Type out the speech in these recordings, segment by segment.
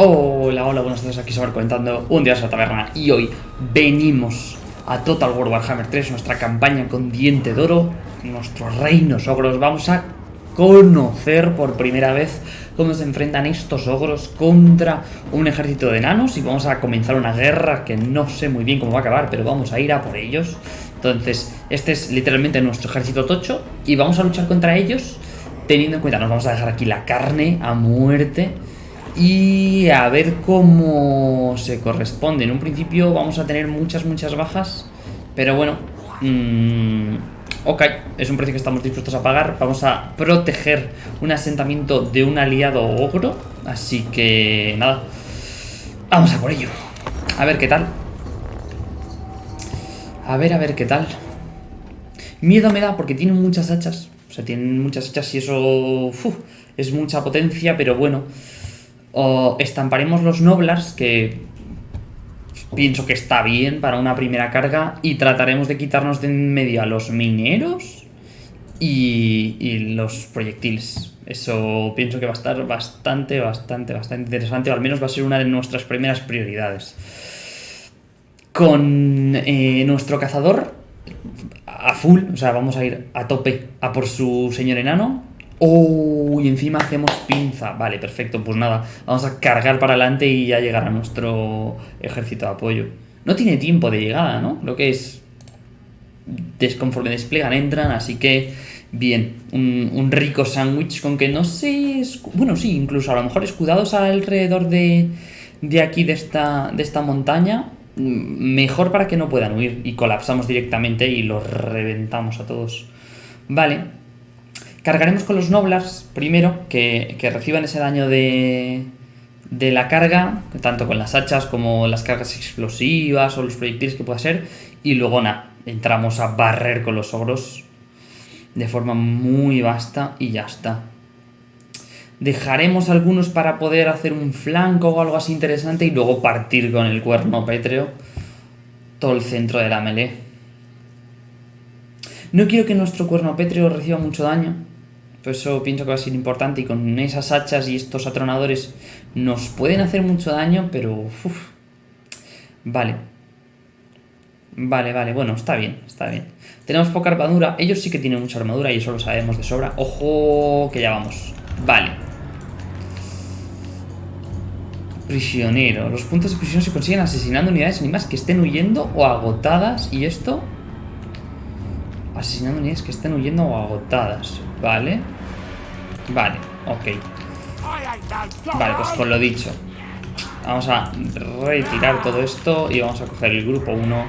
Hola, hola, buenas tardes, aquí Sabar comentando un día a la taberna y hoy venimos a Total War Warhammer 3, nuestra campaña con diente de oro, nuestros reinos ogros, vamos a conocer por primera vez cómo se enfrentan estos ogros contra un ejército de enanos y vamos a comenzar una guerra que no sé muy bien cómo va a acabar, pero vamos a ir a por ellos. Entonces, este es literalmente nuestro ejército tocho y vamos a luchar contra ellos teniendo en cuenta, nos vamos a dejar aquí la carne a muerte y a ver cómo se corresponde. En un principio vamos a tener muchas, muchas bajas, pero bueno, mmm, ok, es un precio que estamos dispuestos a pagar. Vamos a proteger un asentamiento de un aliado ogro, así que nada, vamos a por ello. A ver qué tal. A ver, a ver qué tal. Miedo me da porque tienen muchas hachas. O sea, tienen muchas hachas y eso es mucha potencia, pero bueno. O estamparemos los Noblars, que pienso que está bien para una primera carga, y trataremos de quitarnos de en medio a los mineros y, los proyectiles. Eso pienso que va a estar bastante, bastante, bastante interesante, o al menos va a ser una de nuestras primeras prioridades. Con eh, nuestro cazador a full, o sea, vamos a ir a tope a por su señor enano, Oh, y encima hacemos pinza. Vale, perfecto. Pues nada, vamos a cargar para adelante y ya llegará nuestro ejército de apoyo. No tiene tiempo de llegada, ¿no? Lo que es... Conforme despliegan, entran, así que... Bien, un, rico sándwich con que no sé... Bueno, sí, incluso a lo mejor escudados alrededor de, de aquí, de esta, de esta montaña. Mejor para que no puedan huir. Y colapsamos directamente y los reventamos a todos. Vale, Cargaremos con los Noblars primero, que, reciban ese daño de, de la carga, tanto con las hachas como las cargas explosivas o los proyectiles que pueda ser. Y luego nada, entramos a barrer con los ogros de forma muy vasta y ya está. Dejaremos algunos para poder hacer un flanco o algo así interesante y luego partir con el cuerno pétreo todo el centro de la melee. No quiero que nuestro cuerno pétreo reciba mucho daño, eso pienso que va a ser importante y con esas hachas y estos atronadores nos pueden hacer mucho daño, pero... Vale. Vale, vale, bueno, está bien, está bien. Tenemos poca armadura, ellos sí que tienen mucha armadura y eso lo sabemos de sobra. ¡Ojo! Que ya vamos. Vale. Prisionero. Los puntos de prisión se consiguen asesinando unidades más que estén huyendo o agotadas. ¿Y esto? Asesinando unidades que estén huyendo o agotadas. Vale. Vale, ok. Vale, pues con lo dicho. Vamos a retirar todo esto y vamos a coger el grupo 1.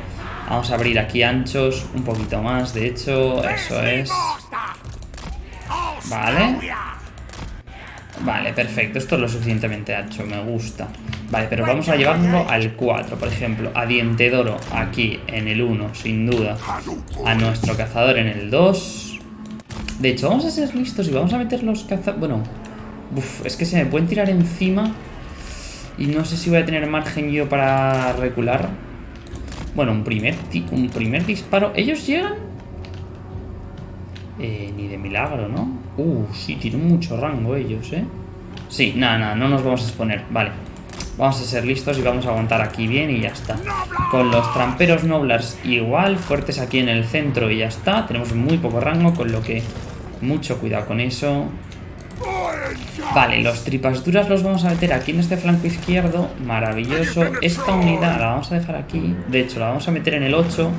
Vamos a abrir aquí anchos, un poquito más, de hecho, eso es. Vale. Vale, perfecto. Esto es lo suficientemente ancho, me gusta. Vale, pero vamos a llevarlo al 4, por ejemplo. A Diente Doro aquí en el 1, sin duda. A nuestro cazador en el 2. De hecho, vamos a ser listos y vamos a meter los cazadores... Bueno, es que se me pueden tirar encima y no sé si voy a tener margen yo para recular. Bueno, un primer, un primer disparo. ¿Ellos llegan? Eh, ni de milagro, ¿no? Uh, sí, tienen mucho rango ellos, ¿eh? Sí, nada, nada, no nos vamos a exponer. Vale. Vamos a ser listos y vamos a aguantar aquí bien y ya está. Con los tramperos noblars igual, fuertes aquí en el centro y ya está. Tenemos muy poco rango, con lo que mucho cuidado con eso. Vale, los tripas duras los vamos a meter aquí en este flanco izquierdo. Maravilloso. Esta unidad la vamos a dejar aquí. De hecho, la vamos a meter en el 8.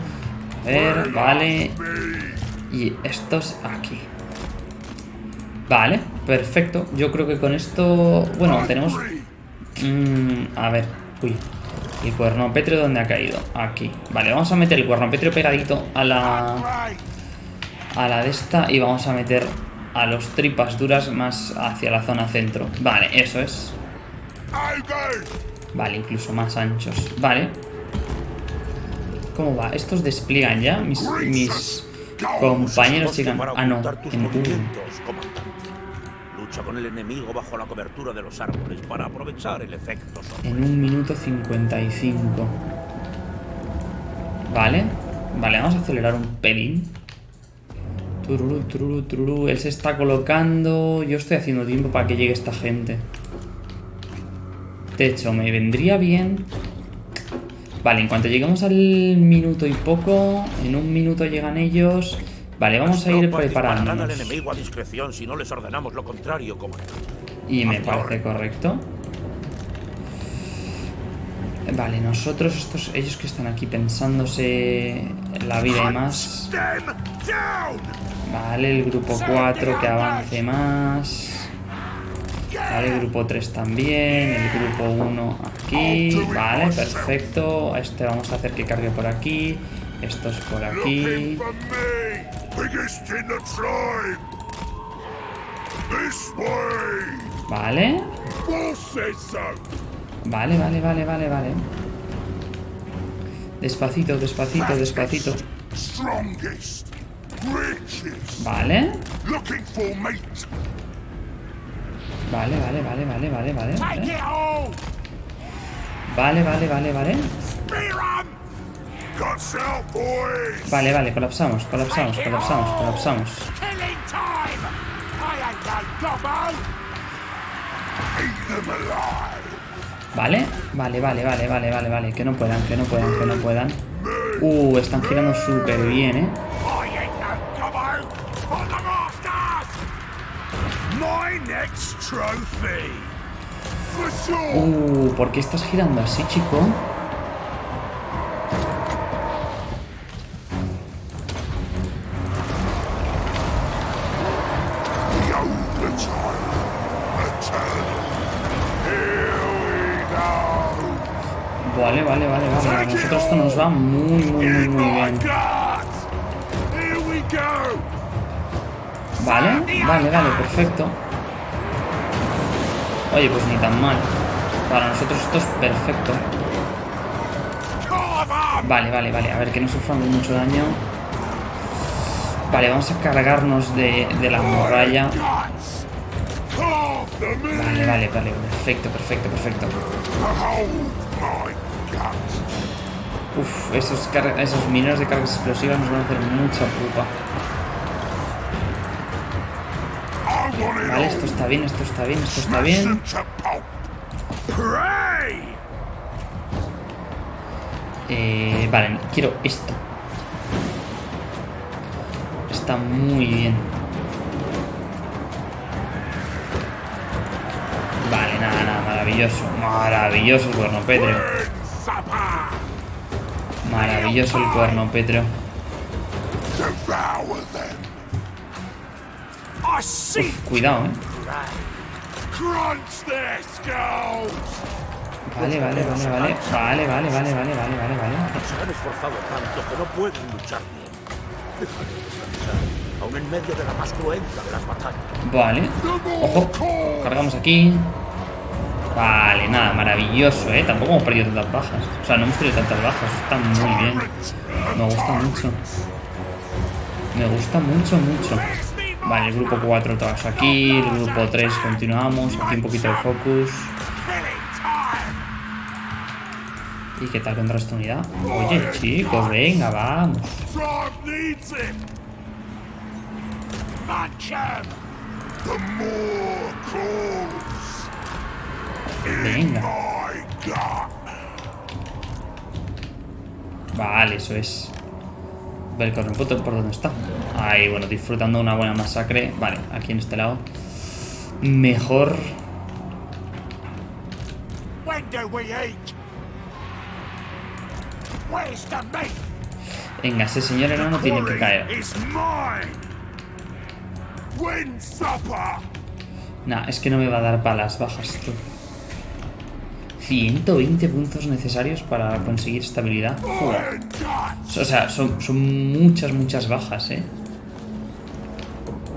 A ver, vale. Y estos aquí. Vale, perfecto. Yo creo que con esto... Bueno, tenemos... Mm, a ver, uy. El cuerno pétreo, ¿dónde ha caído? Aquí. Vale, vamos a meter el cuerno pétreo pegadito a la a la de esta y vamos a meter a los tripas duras más hacia la zona centro. Vale, eso es. Vale, incluso más anchos. Vale. ¿Cómo va? ¿Estos despliegan ya? Mis, mis compañeros llegan... Ah, no. En Lucha con el enemigo bajo la cobertura de los árboles para aprovechar el efecto. En un minuto 55. Vale. Vale, vamos a acelerar un pelín. Él se está colocando. Yo estoy haciendo tiempo para que llegue esta gente. techo. Me vendría bien... Vale, en cuanto lleguemos al minuto y poco, en un minuto llegan ellos... Vale, vamos a ir al preparándonos. enemigo a discreción si no les ordenamos lo contrario, comandante. Y me parece correcto. Vale, nosotros, estos, ellos que están aquí pensándose la vida y más. Vale, el grupo 4 que avance más. Vale, el grupo 3 también. El grupo 1 aquí. Vale, perfecto. Este vamos a hacer que cargue por aquí. Estos por aquí. Vale. Vale, vale, vale, vale, vale. Despacito, despacito, despacito. Vale. looking for mate. Vale, vale, vale, vale, vale, vale. Vale, vale, vale, vale, vale. Vale, vale, colapsamos, colapsamos, colapsamos, colapsamos. Vale, vale, vale, vale, vale, vale, vale. Que no puedan, que no puedan, que no puedan. Uh, están girando súper bien, eh. Uh, ¿por qué estás girando así, chico? Vale, vale, perfecto. Oye, pues ni tan mal. Para nosotros esto es perfecto. Vale, vale, vale. A ver, que no suframos mucho daño. Vale, vamos a cargarnos de, de la in. Vale, vale, vale. Perfecto, perfecto, perfecto. Uf, esos, esos mineros de cargas explosivas nos van a hacer mucha pupa. Esto está bien, esto está bien, esto está bien. Eh, vale, quiero esto. Está muy bien. Vale, nada, nada, maravilloso. Maravilloso el cuerno supper. Maravilloso el cuerno pétreo. Uf, cuidado, eh. Vale, vale, vale, vale. Vale, vale, vale, vale, vale, vale, vale. Se han esforzado tanto que no pueden luchar bien. Déjales descansar, aún en medio de la más cruenta de las batallas. Vale. Ojo. Cargamos aquí. Vale, nada, maravilloso, ¿eh? Tampoco hemos perdido tantas bajas. O sea, no hemos tenido tantas bajas. Está muy bien. Me gusta mucho. Me gusta mucho, mucho. Vale, el grupo 4 todos aquí. El grupo 3 continuamos. Aquí un poquito de focus. ¿Y qué tal contra esta unidad? Oye, chicos, venga, vamos. Venga. Vale, eso es. Ver el por dónde está. Ahí, bueno, disfrutando una buena masacre. Vale, aquí en este lado. Mejor. Venga, ese señor enano tiene que caer. Nah, es que no me va a dar para las bajas, tú. 120 puntos necesarios para conseguir estabilidad. Joder. O sea, son, son muchas, muchas bajas, ¿eh?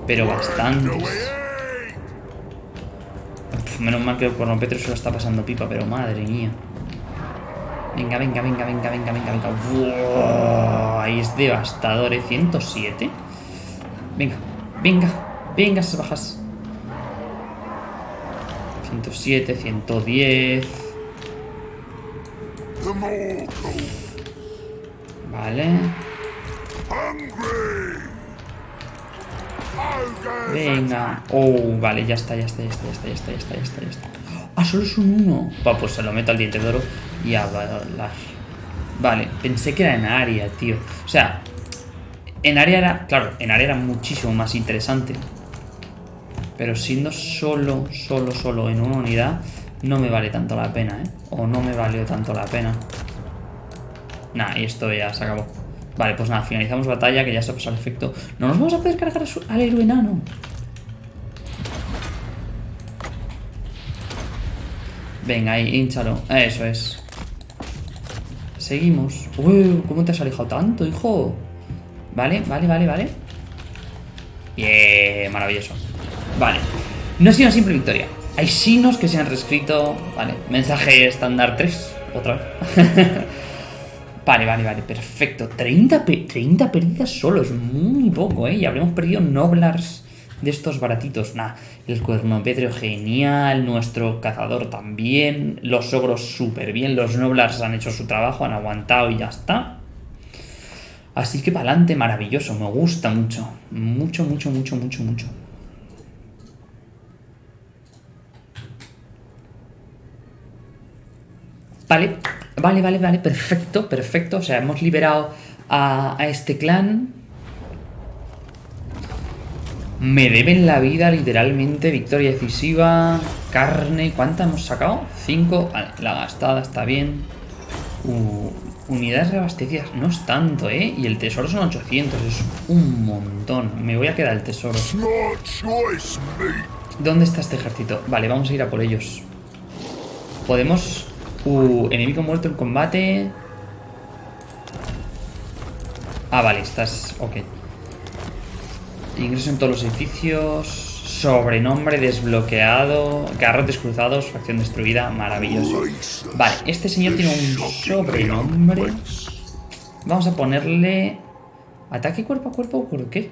Pero bastantes. Pf, Menos mal que el Cuerno Petro se lo está pasando pipa, pero madre mía. Venga, venga, venga, venga, venga, venga, venga. Ahí es devastador, ¿eh? 107. Venga, venga, venga esas bajas. 107, 110. Vale. Venga. Oh, vale, ya está, ya está, ya está, ya está, ya está, ya está, ya está, ya está. Ah, solo es un uno. Va, pues se lo meto al diente de oro y a bailar. Vale, pensé que era en área, tío. O sea, en área era, claro, en área era muchísimo más interesante. Pero siendo solo, solo, solo en una unidad, no me vale tanto la pena, ¿eh? O no me valió tanto la pena. Nah, y esto ya se acabó. Vale, pues nada, finalizamos batalla, que ya se ha pasado el efecto. No nos vamos a poder cargar al héroe enano. Venga, ahí, hinchalo. Eso es. Seguimos. Uy, ¿cómo te has alejado tanto, hijo? Vale, vale, vale, vale. Bien, maravilloso. Vale. No ha sido una simple victoria. Hay signos que se han reescrito. Vale, mensaje estándar 3. Otra vez. vale, vale, vale, perfecto. 30, pe- 30 pérdidas solo, es muy poco, ¿eh? Y habremos perdido Noblars de estos baratitos. Nah, el cuernopétreo genial, nuestro cazador también, los ogros súper bien, los Noblars han hecho su trabajo, han aguantado y ya está. Así que para adelante, maravilloso, me gusta mucho. Mucho, mucho, mucho, mucho, mucho. Vale, vale, vale, vale, perfecto, perfecto. O sea, hemos liberado a, a este clan. Me deben la vida, literalmente. Victoria decisiva. Carne. ¿Cuánta hemos sacado? Cinco. Vale, la gastada está bien. Uh, unidades reabastecidas. No es tanto, ¿eh? Y el tesoro son 800. Es un montón. Me voy a quedar el tesoro. ¿Dónde está este ejército? Vale, vamos a ir a por ellos. Podemos... Uh, enemigo muerto en combate. Ah, vale, estás... Ok. Ingreso en todos los edificios. Sobrenombre desbloqueado. Garrotes cruzados. Facción destruida. Maravilloso. Vale, este señor tiene un sobrenombre. Vamos a ponerle... ¿Ataque cuerpo a cuerpo por qué?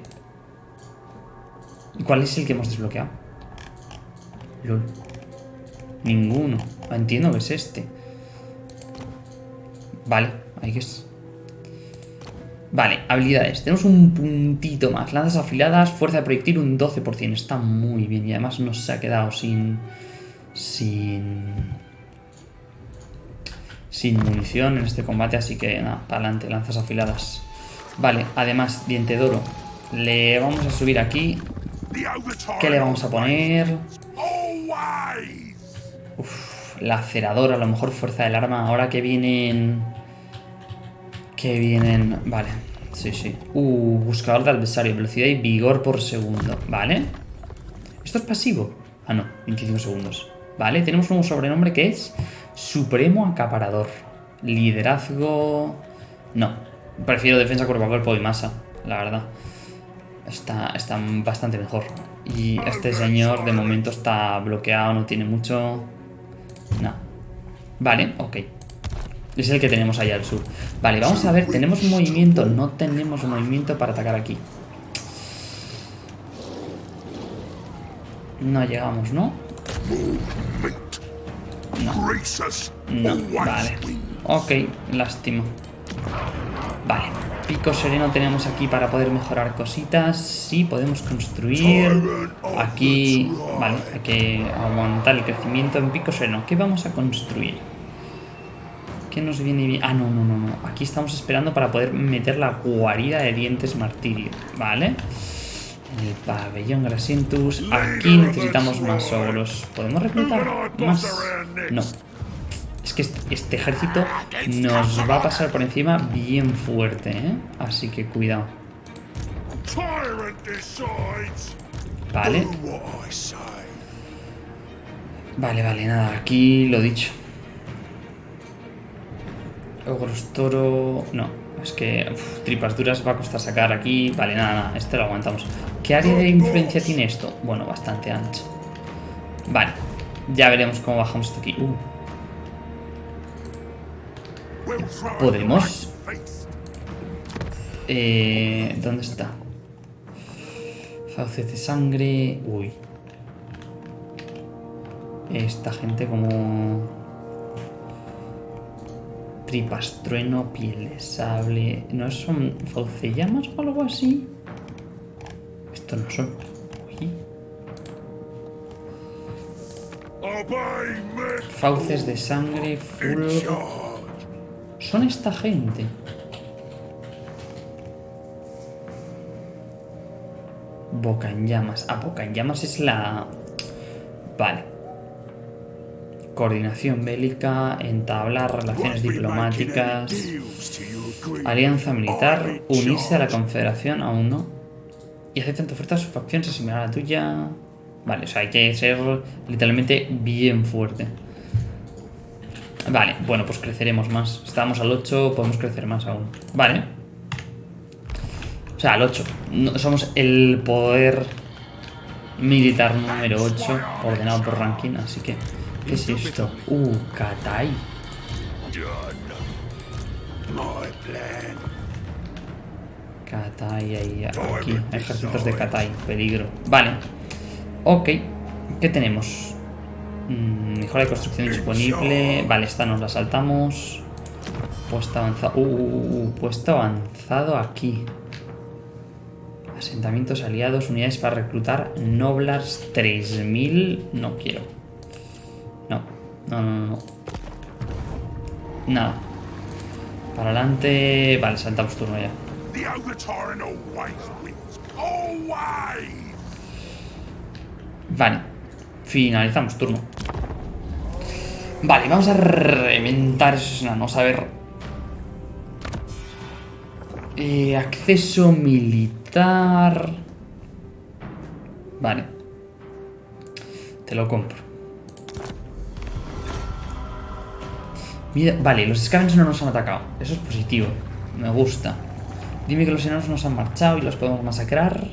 ¿Y cuál es el que hemos desbloqueado? Lol. Ninguno. Ah, Entiendo que es este. Vale, ahí que es. Vale, habilidades. Tenemos un puntito más. Lanzas afiladas, fuerza de proyectil un 12%. Está muy bien. Y además nos se ha quedado sin... Sin... Sin munición en este combate. Así que nada, para adelante. Lanzas afiladas. Vale, además, diente de oro. Le vamos a subir aquí. ¿Qué le vamos a poner? Always. Lacerador, a lo mejor fuerza del arma. Ahora que vienen. Que vienen. Vale, sí, sí. Uh, buscador de adversario, velocidad y vigor por segundo. Vale. ¿Esto es pasivo? Ah, no, 25 segundos. Vale, tenemos un sobrenombre que es Supremo Acaparador. Liderazgo. No, prefiero defensa cuerpo a cuerpo y masa, la verdad. Está, está bastante mejor. Y este señor de momento está bloqueado, no tiene mucho. No. Vale, ok. Es el que tenemos allá al sur. Vale, vamos a ver, tenemos movimiento. No tenemos movimiento para atacar aquí. No llegamos, ¿no? No, no, vale. Ok, lástima. Vale, pico sereno tenemos aquí para poder mejorar cositas. Sí, podemos construir. Aquí, vale, hay que aguantar el crecimiento en pico sereno. ¿Qué vamos a construir? ¿Qué nos viene bien? Ah, no, no, no, no. Aquí estamos esperando para poder meter la guarida de dientes martirio. Vale. En el pabellón Grasientus. Aquí necesitamos más ogros. ¿Podemos reclutar más? No. Es que este, este ejército nos va a pasar por encima bien fuerte, ¿eh? Así que cuidado. Vale. Vale, vale, nada. Aquí lo dicho. Ogros toro... No, es que uf, tripas duras va a costar sacar aquí. Vale, nada, nada. Este lo aguantamos. ¿Qué área de influencia tiene esto? Bueno, bastante ancho. Vale. Ya veremos cómo bajamos esto aquí. Uh, ¿Podemos? Eh, ¿Dónde está? Fauces de sangre. Uy. Esta gente como... Tripas, trueno, piel de sable... ¿No son faucellamas o algo así? Esto Estos no son. Uy. Fauces de sangre. Charge. Son esta gente. Boca en llamas. Ah, boca en llamas es la. Vale. Coordinación bélica, entablar relaciones diplomáticas, alianza militar, unirse a la confederación, aún no. Y aceptan tu oferta, su facción se asimilará a la tuya. Vale, o sea, hay que ser literalmente bien fuerte. Vale, bueno, pues creceremos más. Estábamos al 8, podemos crecer más aún. Vale. O sea, al 8. No- somos el poder militar número 8, ordenado por ranking, así que... ¿Qué es esto? Uh, Katai. Done. My plan. Katai ahí, aquí. Ejércitos de Katai. Peligro. Vale. Ok. ¿Qué tenemos? Mm, mejora de construcción disponible. Vale, esta nos la saltamos. Puesto avanzado. Uh, uh, uh, puesto avanzado aquí. Asentamientos aliados, unidades para reclutar. Noblars 3000. No quiero. No. No, no. Nada. Para adelante. Vale, saltamos turno ya. Vale. Finalizamos turno. Vale, vamos a reventar esos enanos. A ver. Eh, acceso militar. Vale. Te lo compro. Vale, los Scavens no nos han atacado. Eso es positivo. Me gusta. Dime que los enanos nos han marchado y los podemos masacrar.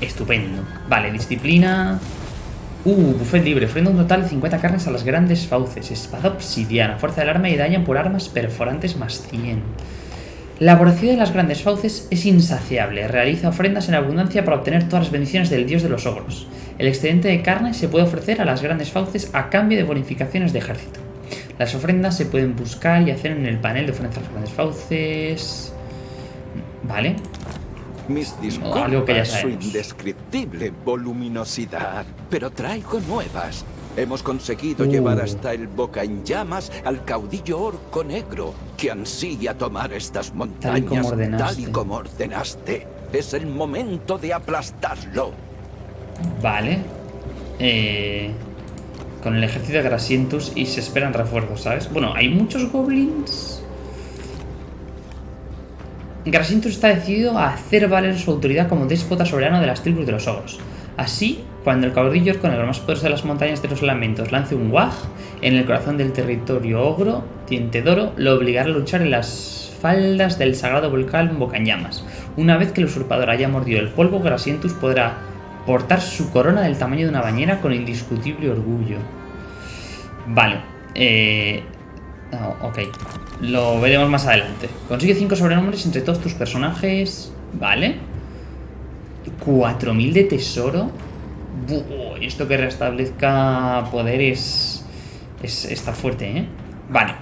Estupendo. Vale, disciplina. Uh, buffet libre. Ofrenda un total de 50 carnes a las grandes fauces. Espada obsidiana. Fuerza del arma y dañan por armas perforantes más 100. La voracidad de las grandes fauces es insaciable. Realiza ofrendas en abundancia para obtener todas las bendiciones del dios de los ogros. El excedente de carne se puede ofrecer a las grandes fauces a cambio de bonificaciones de ejército. Las ofrendas se pueden buscar y hacer en el panel de ofrendas a las grandes fauces. Vale. Mis algo que ya disculpas su indescriptible voluminosidad, pero traigo nuevas. Hemos conseguido Uh. llevar hasta el Boca en Llamas al caudillo orco negro, que ansía tomar estas montañas como ordenaste. tal y como ordenaste. Es el momento de aplastarlo. Vale. Eh, con el ejército de Grasientus y se esperan refuerzos, ¿sabes? Bueno, hay muchos goblins. Grasientus está decidido a hacer valer su autoridad como déspota soberano de las tribus de los ogros. Así, cuando el caudillo orco negro más poderoso de las montañas de los lamentos lance un wag en el corazón del territorio ogro, Tientedoro lo obligará a luchar en las faldas del sagrado volcán Bocañamas. Una vez que el usurpador haya mordido el polvo, Grasientus podrá portar su corona del tamaño de una bañera con indiscutible orgullo. Vale. Eh... ok. Lo veremos más adelante. Consigue 5 sobrenombres entre todos tus personajes. Vale. 4000 de tesoro. Buh, esto que restablezca poderes es, está fuerte, ¿eh? Vale.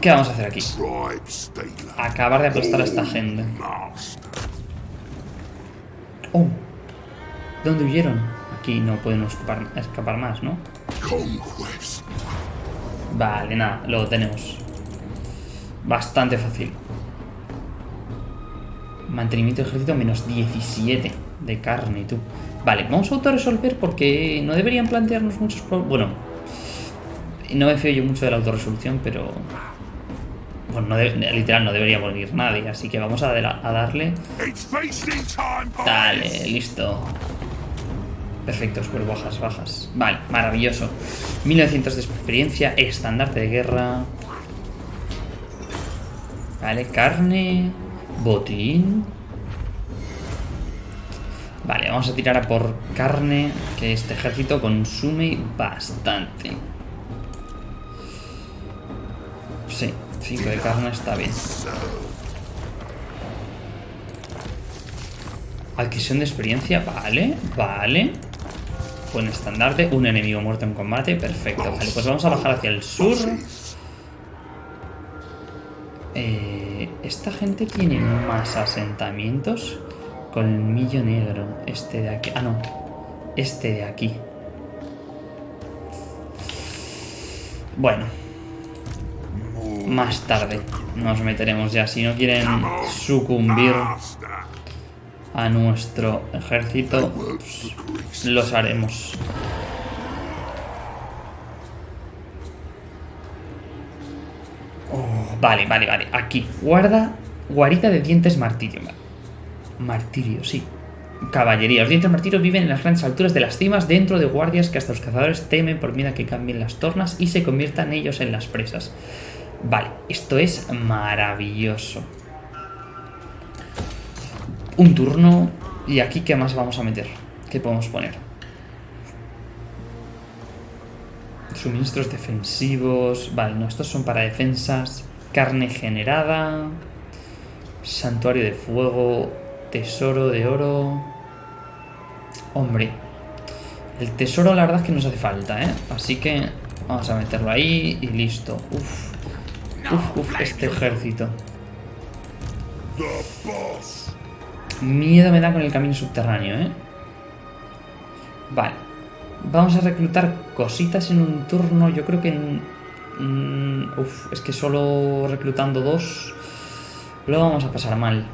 ¿Qué vamos a hacer aquí? Acabar de aplastar a esta gente. Oh. ¿De dónde huyeron? Aquí no pueden escapar, más, ¿no? Vale, nada, lo tenemos. Bastante fácil. Mantenimiento de ejército menos 17 de carne, tú. Vale, vamos a autorresolver porque no deberían plantearnos muchos problemas. Bueno, no me fío yo mucho de la autorresolución, pero... Bueno, no de- literal, no debería morir nadie, así que vamos a, darle... Dale, listo. Perfecto, escuelo bajas, bajas. Vale, maravilloso. 1900 de experiencia, estandarte de guerra. Vale, carne, botín. Vale, vamos a tirar a por carne, que este ejército consume bastante. 5 de carne está bien. Adquisición de experiencia, vale, vale. Buen estandarte, un enemigo muerto en combate, perfecto. Vale, pues vamos a bajar hacia el sur. Eh, esta gente tiene más asentamientos. Colmillo negro. Este de aquí. Ah, no. Este de aquí. Bueno. Más tarde nos meteremos ya. Si no quieren sucumbir a nuestro ejército, los haremos. Vale, vale, vale. Aquí. Guarda. Guarita de dientes martirio. Martirio, sí. Caballería. Los dientes martirio viven en las grandes alturas de las cimas dentro de guardias que hasta los cazadores temen por miedo a que cambien las tornas y se conviertan ellos en las presas. Vale, esto es maravilloso. Un turno. ¿Y aquí qué más vamos a meter? ¿Qué podemos poner? Suministros defensivos. Vale, no, estos son para defensas. Carne generada. Santuario de fuego. Tesoro de oro. Hombre. El tesoro la verdad es que nos hace falta, ¿eh? Así que vamos a meterlo ahí y listo. Uf. Uf, uf, este ejército. Miedo me da con el camino subterráneo, ¿eh? Vale. Vamos a reclutar cositas en un turno. Yo creo que en... mm, uf, es que solo reclutando dos lo vamos a pasar mal.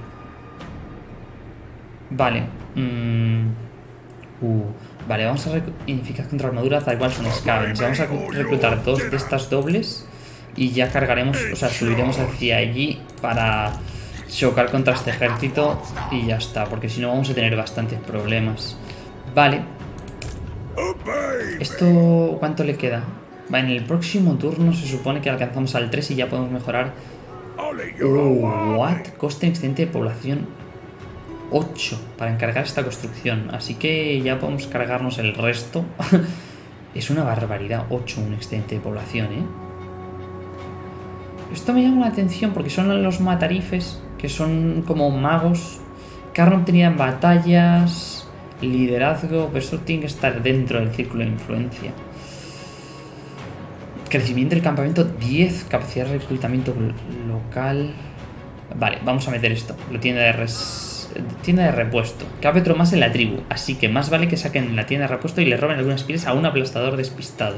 Vale. mm, uh, vale, vamos a ineficaz contra armadura tal cual son scavens. Vamos a reclutar dos de estas dobles y ya cargaremos, o sea, subiremos hacia allí para chocar contra este ejército y ya está, porque si no vamos a tener bastantes problemas. Vale. ¿esto cuánto le queda? Va, en el próximo turno se supone que alcanzamos al 3 y ya podemos mejorar. Wild what? Coste excedente de población 8 para encargar esta construcción. Así que ya podemos cargarnos el resto. es una barbaridad, 8 un excedente de población, ¿eh? Esto me llama la atención porque son los matarifes, que son como magos. Carne obtenida en batallas, liderazgo, pero eso tiene que estar dentro del círculo de influencia. Crecimiento del campamento 10, capacidad de reclutamiento lo- local. Vale, vamos a meter esto. La tienda de de repuesto. Cabe otro más en la tribu, así que más vale que saquen la tienda de repuesto y le roben algunas pieles a un aplastador despistado.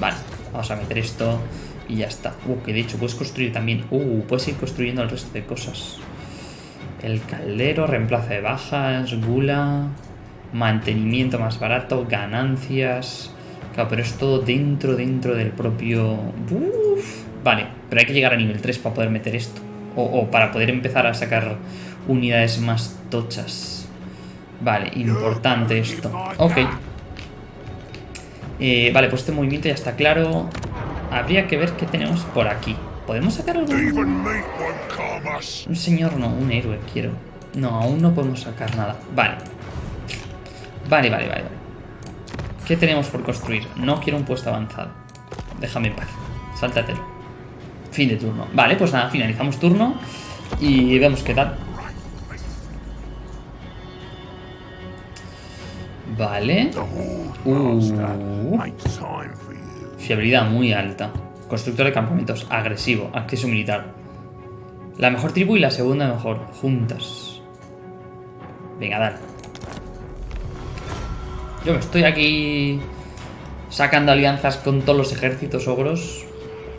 Vale, vamos a meter esto y ya está. Uh, que de hecho puedes construir también. Uh, puedes ir construyendo el resto de cosas. El caldero, reemplazo de bajas, gula, mantenimiento más barato, ganancias. Claro, pero es todo dentro, dentro del propio... Uf. Vale, pero hay que llegar a nivel 3 para poder meter esto. O, para poder empezar a sacar unidades más tochas. Vale, importante esto. Ok. Eh, vale, pues este movimiento ya está claro. Habría que ver qué tenemos por aquí. ¿Podemos sacar us. Un señor no, un héroe quiero. No, aún no podemos sacar nada. Vale. Vale, vale, vale, vale. ¿Qué tenemos por construir? No quiero un puesto avanzado. Déjame en paz. Sáltatelo. Fin de turno. Vale, pues nada, finalizamos turno. Y vemos qué tal. Vale. Uh. Fiabilidad muy alta. Constructor de campamentos. Agresivo. Acceso militar. La mejor tribu y la segunda mejor. Juntas. Venga, dale. Yo me estoy aquí sacando alianzas con todos los ejércitos ogros.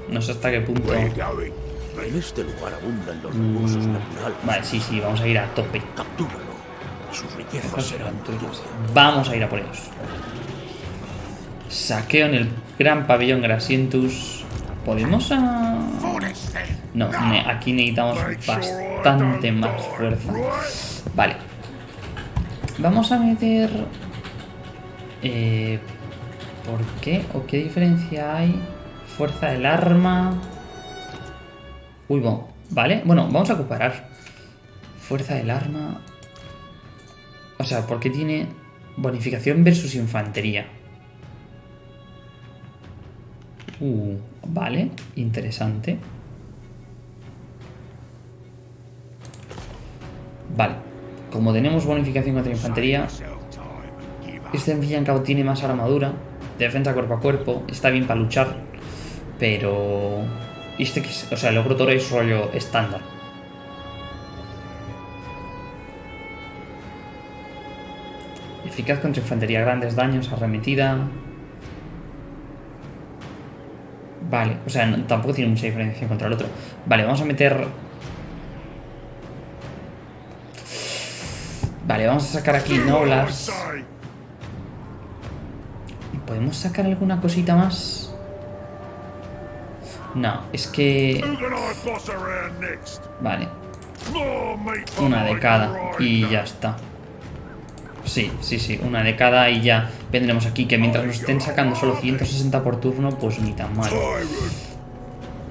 No sé hasta qué punto. En este lugar abundan los recursos naturales. Vale, sí, sí, vamos a ir a tope. Captúralo. Sus riquezas serán tuyas. Vamos a ir a por ellos. Saqueo en el gran pabellón Grasientus. ¿Podemos a...? No, aquí necesitamos bastante más fuerza. Vale. Vamos a meter... Eh, ¿Por qué? ¿O qué diferencia hay? Fuerza del arma... Uy, bueno. Vale, bueno, vamos a comparar. Fuerza del arma... O sea, ¿por qué tiene bonificación versus infantería? Uh, vale, interesante. Vale, como tenemos bonificación contra infantería, este Villanca tiene más armadura, defensa cuerpo a cuerpo, está bien para luchar, pero... Este es, o sea, el ogro toro es rollo estándar. Eficaz contra infantería, grandes daños, arremetida, Vale, o sea, tampoco tiene mucha diferencia contra el otro. Vale, vamos a meter... Vale, vamos a sacar aquí Noblas. ¿Podemos sacar alguna cosita más? No, es que... Vale, una de cada y ya está. Sí, sí, sí, una de cada y ya vendremos aquí que mientras nos estén sacando solo 160 por turno, pues ni tan mal.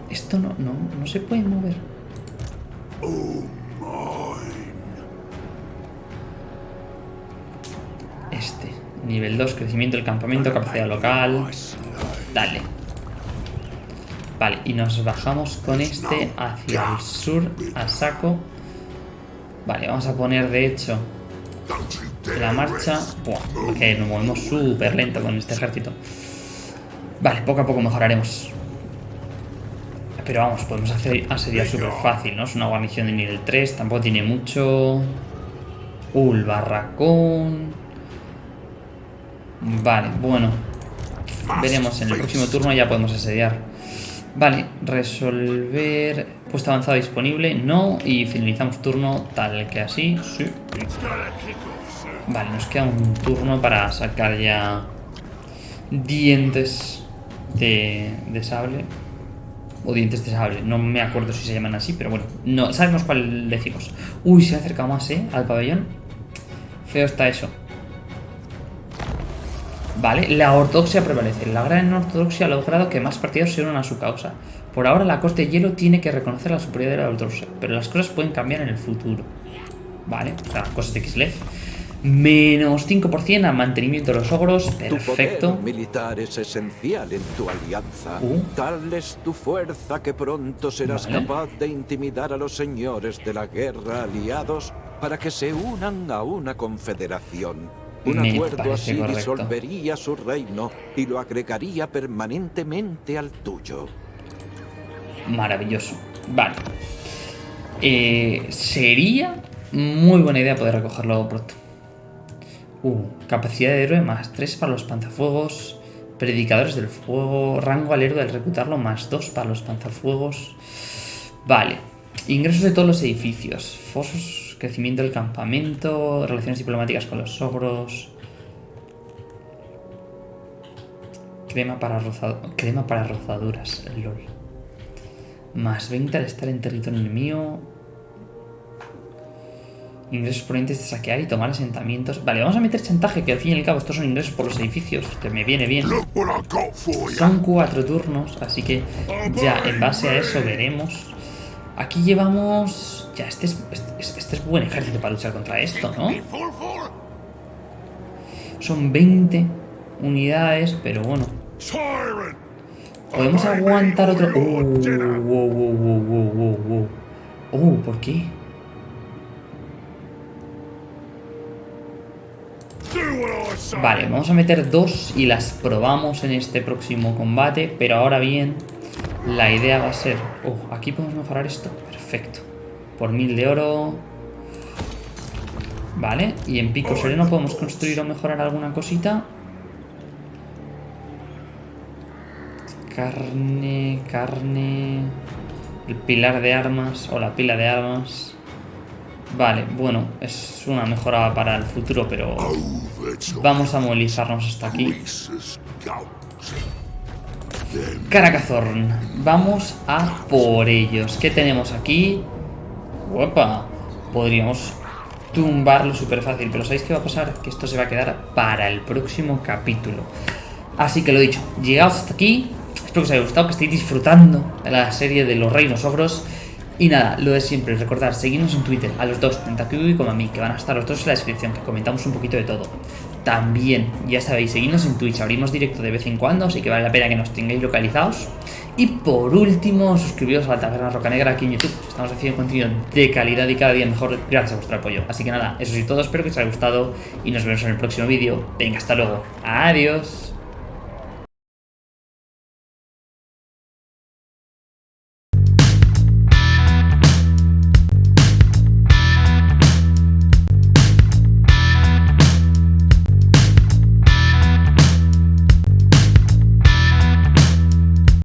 Esto no, no, no se puede mover. Este, nivel 2, crecimiento del campamento, capacidad local. Dale. Vale, y nos bajamos con este hacia el sur a saco. Vale, vamos a poner de hecho la marcha. Buah, que nos movemos súper lento con este ejército. Vale, poco a poco mejoraremos. Pero vamos, podemos hacer asediar súper fácil, ¿no? Es una guarnición de nivel 3, tampoco tiene mucho. El barracón. Vale, bueno. Veremos en el próximo turno ya podemos asediar. Vale, resolver. Puesto avanzado disponible, no. Y finalizamos turno tal que así. Sí. Vale, nos queda un turno para sacar ya dientes de, de sable. O dientes de sable, no me acuerdo si se llaman así, pero bueno, no sabemos cuál decimos. Uy, se ha acercado más, ¿eh? Al pabellón. Feo está eso. Vale, la ortodoxia prevalece. La gran ortodoxia ha logrado que más partidos se unan a su causa. Por ahora la corte de hielo tiene que reconocer la superioridad de la ortodoxia, pero las cosas pueden cambiar en el futuro. Vale, o sea, cosas de Kislev. Menos 5% al mantenimiento de los ogros. Tu Perfecto. poder militar es esencial en tu alianza. Uh. Tal es tu fuerza que pronto serás Vale. capaz de intimidar a los señores de la guerra aliados para que se unan a una confederación. Un Me acuerdo así correcto. disolvería su reino y lo agregaría permanentemente al tuyo. Maravilloso. Vale. Eh, sería muy buena idea poder recogerlo pronto. Uh, capacidad de héroe más 3 para los panzafuegos. Predicadores del fuego. Rango al héroe al reclutarlo más 2 para los panzafuegos. Vale. Ingresos de todos los edificios. Fosos. Crecimiento del campamento. Relaciones diplomáticas con los ogros. Crema para, roza- crema para rozaduras. LOL. Más 20 al estar en territorio enemigo. Ingresos provenientes de saquear y tomar asentamientos. Vale, vamos a meter chantaje, que al fin y al cabo estos son ingresos por los edificios, que me viene bien. Son cuatro turnos, así que ya en base a eso veremos. Aquí llevamos... Ya, este es, este, es- este es buen ejército para luchar contra esto, ¿no? Son 20 unidades, pero bueno. Podemos aguantar otro... Oh, wow, wow, wow, wow, wow, wow. Oh, ¿por qué? Vale, vamos a meter dos y las probamos en este próximo combate, pero ahora bien, la idea va a ser... Oh, aquí podemos mejorar esto. Perfecto. Por mil de oro... Vale, y en Pico Sereno podemos construir o mejorar alguna cosita. Carne, carne... El pilar de armas o la pila de armas. Vale, bueno, es una mejora para el futuro, pero vamos a movilizarnos hasta aquí. Caracazorn, vamos a por ellos. ¿Qué tenemos aquí? Guapa, podríamos tumbarlo súper fácil, pero ¿sabéis qué va a pasar? Que esto se va a quedar para el próximo capítulo. Así que lo dicho, llegados hasta aquí. Espero que os haya gustado, que estéis disfrutando de la serie de los reinos ogros. Y nada, lo de siempre, recordar, seguirnos en Twitter a los dos, Kiwi como a mí, que van a estar los dos en la descripción, que comentamos un poquito de todo. También, ya sabéis, seguidnos en Twitch, abrimos directo de vez en cuando, así que vale la pena que nos tengáis localizados. Y por último, suscribiros a la Taberna Roca Negra aquí en YouTube. Estamos haciendo contenido de calidad y cada día mejor gracias a vuestro apoyo. Así que nada, eso es todo, espero que os haya gustado y nos vemos en el próximo vídeo. Venga, hasta luego. Adiós.